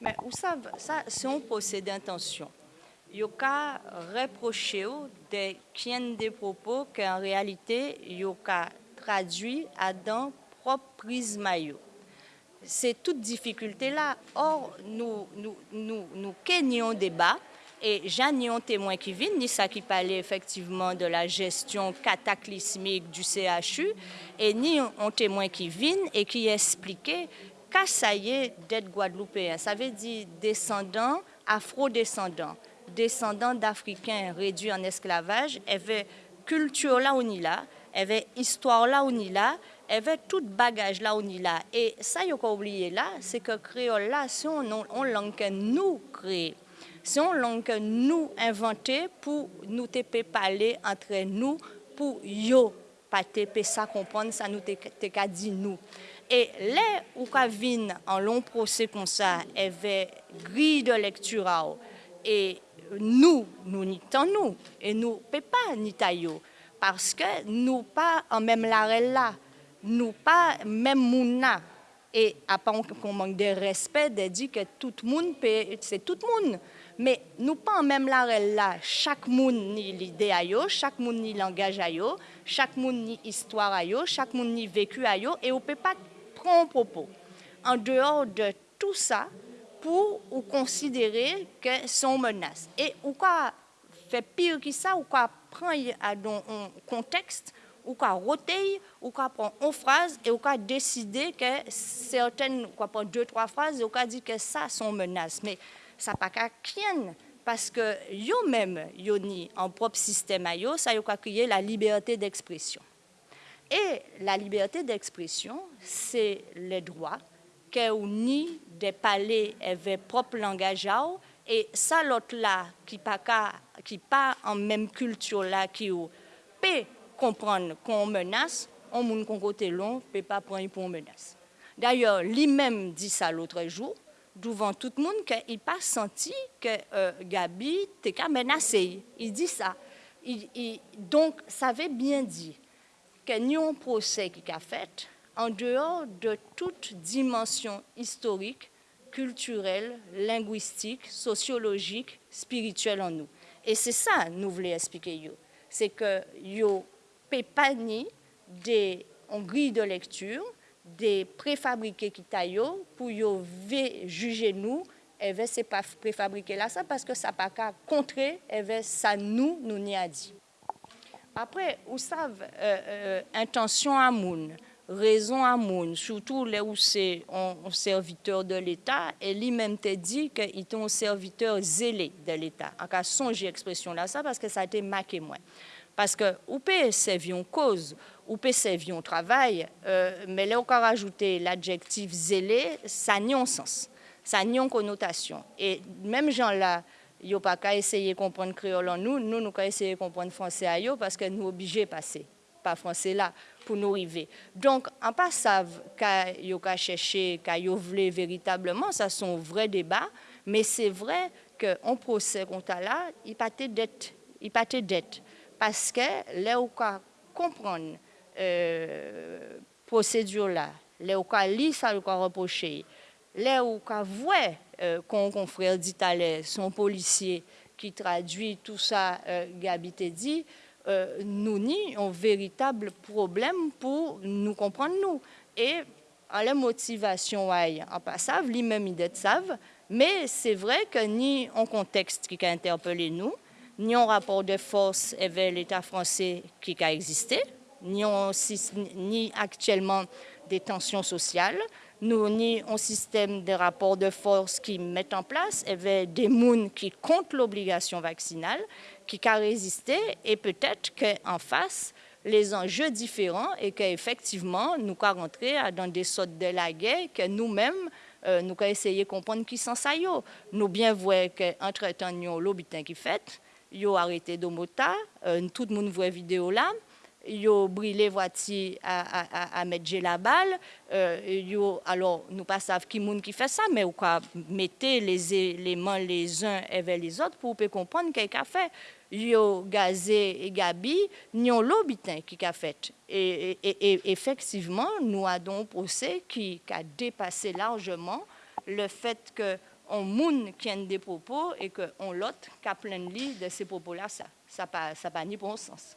Mais vous savez, ça, c'est un procès d'intention. Il y a reproché des des propos qu'en réalité, il y a traduit à dans propre prisme C'est toute difficulté là. Or, nous, nous, nous, nous débat et j'ai un témoin qui vient, ni ça qui parlait effectivement de la gestion cataclysmique du CHU, et ni un témoin qui vient et qui expliquait y est d'être guadeloupéen. Ça veut dire descendant, afro-descendant, descendant d'Africains réduits en esclavage, avait culture là où ni là, avait histoire là où ni là, avait tout bagage là où ni là. Et ça, il faut oublier là, c'est que créole là, c'est une langue que nous créons. C'est une langue que nous inventée pour nous te parler entre nous, pour yo pas te ça comprendre, ça nous te dit nous. Et là où vient en long procès comme ça, avait grille de lecture et nous, nous n'y nous, et nous ne pas ni parce que nous pas en même l'arrêt là, nous pas même mouna. Et à part qu'on manque de respect, de dire que tout le monde, c'est tout le monde. Mais nous pas en même l'arrêt là, chaque monde ni l'idée à chaque monde ni langage à chaque monde ni histoire à chaque monde ni vécu à et on peut pas prendre propos. En dehors de tout ça, pour ou considérer que sont menaces. Et ou quoi fait pire que ça, ou quoi prend dans un contexte, ou quoi roter, ou quoi prend une phrase et ou quoi décider que certaines, quoi prend deux, trois phrases et ou quoi dire que ça sont menaces. Mais ça pas qu'à parce que yo même yo ni en propre système à ça yo quoi créer la liberté d'expression. Et la liberté d'expression, c'est le droit que ni des palais avaient propre langage et ça l'autre là qui pas qui pas en même culture là qui peut comprendre qu'on menace on moun long peut pas prendre pour menace. D'ailleurs lui-même dit ça l'autre jour devant tout le monde qu'il pas senti que euh, Gabi était menacé il dit ça. Il, donc ça veut bien dire que nous un procès qui a fait en dehors de toute dimension historique, culturelle, linguistique, sociologique, spirituelle en nous. Et c'est ça nous voulons expliquer. C'est que yo pas des en de lecture, des préfabriqués qui taillent pour juger nous et c'est pas préfabriqué là ça parce que ça pas qu'à contrer et ça nous nous n'y a dit. Après, vous savez, euh, euh, intention à moun, raison à moun, surtout là où c'est un, serviteur de l'État, et lui-même te dit qu'il est un serviteur zélé de l'État. En cas, songez expression là, ça, parce que ça a été marqué moi. Parce que, ou peut servir une cause, ou peut servir un travail, euh, mais là, on peut rajouter l'adjectif zélé, ça n'a un sens, ça n'a une connotation. Et même gens-là, ils pas qu'à essayer de comprendre créole en nous, nous, nous qu'à essayer de comprendre français à eux, parce que nous sommes obligés de passer par français là pour nous arriver. Donc, en pas savent qu'à chercher, qu'à voulu véritablement, ça sont vrais débats, mais c'est vrai qu'on procès contre là, il pas de il pas de parce que là où comprendre euh, procédure là, là où lit ça, où reprocher, là où voit euh, qu'on confrère dit son policier qui traduit tout ça, euh, Gabi dit, euh, nous ni un véritable problème pour nous comprendre nous. Et à la motivation, en passant, lui-même il savent, mais c'est vrai que ni un contexte qui a interpellé nous, ni un rapport de force avec l'État français qui a existé, ni actuellement des tensions sociales, nous ni un système de rapports de force qui met en place, avait des gens qui contre l'obligation vaccinale, qui a résisté, et peut-être qu'en face, les enjeux différents et qu'effectivement, nous avons rentré dans des sortes de la guerre que nous-mêmes, euh, nous avons essayé de comprendre qui sont ça. Nous bien voyons qu'entre-temps, avons qui fait, nous avons arrêté d'Omota, euh, tout le monde voit vidéo là, yo brûlé voiture à, à, à, mettre la balle. Euh, yo, alors, nous pas savons qui monde qui fait ça, mais ou quoi mettez les éléments les uns avec les autres pour comprendre ce a fait. Yo gazé et Gabi, ont l'obitin qui a fait. Et, et, effectivement, nous avons un procès qui, a dépassé largement le fait que on moun qui a des propos et que on l'autre qui a plein de ces propos-là, ça, ça pas, ça pas ni bon sens.